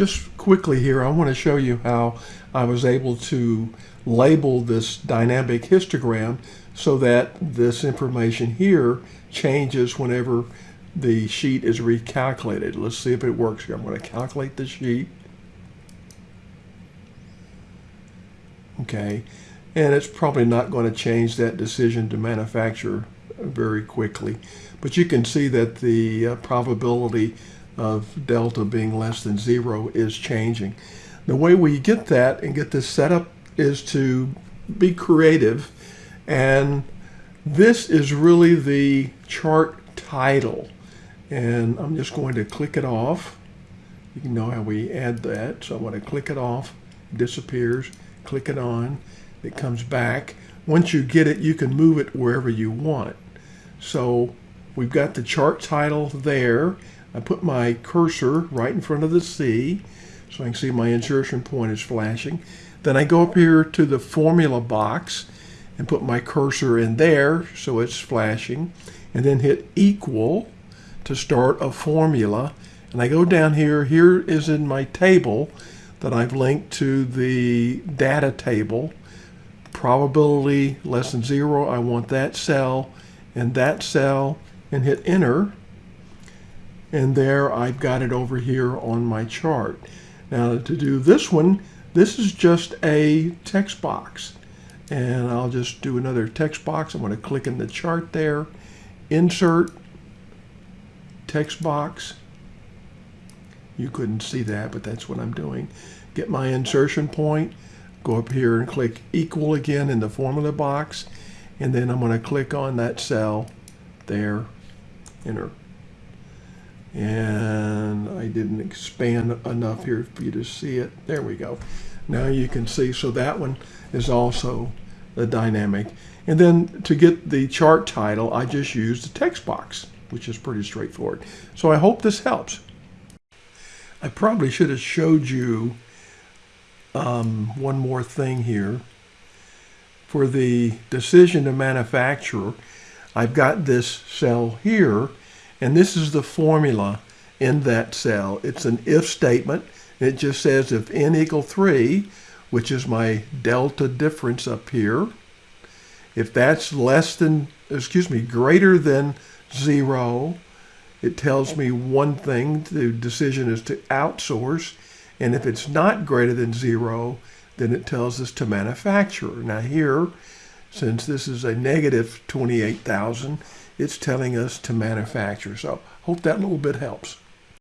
just quickly here, I want to show you how I was able to label this dynamic histogram so that this information here changes whenever the sheet is recalculated. Let's see if it works here. I'm going to calculate the sheet. Okay, and it's probably not going to change that decision to manufacture very quickly. But you can see that the uh, probability of delta being less than zero is changing. The way we get that and get this set up is to be creative and this is really the chart title and I'm just going to click it off. You know how we add that. So I'm going to click it off, disappears, click it on, it comes back. Once you get it, you can move it wherever you want. So we've got the chart title there. I put my cursor right in front of the C so I can see my insertion point is flashing. Then I go up here to the formula box and put my cursor in there so it's flashing and then hit equal to start a formula. And I go down here here is in my table that I've linked to the data table. Probability less than zero I want that cell and that cell and hit enter and there I've got it over here on my chart. Now to do this one this is just a text box. And I'll just do another text box. I'm going to click in the chart there. Insert text box. You couldn't see that but that's what I'm doing. Get my insertion point. Go up here and click equal again in the formula box. And then I'm going to click on that cell there. Enter and I didn't expand enough here for you to see it. There we go. Now you can see. So that one is also the dynamic. And then to get the chart title I just used the text box which is pretty straightforward. So I hope this helps. I probably should have showed you um, one more thing here. For the decision to manufacture, I've got this cell here, and this is the formula in that cell. It's an if statement. It just says if n equal 3, which is my delta difference up here, if that's less than, excuse me, greater than 0, it tells me one thing, the decision is to outsource. And if it's not greater than zero, then it tells us to manufacture. Now here, since this is a negative 28,000, it's telling us to manufacture. So hope that little bit helps.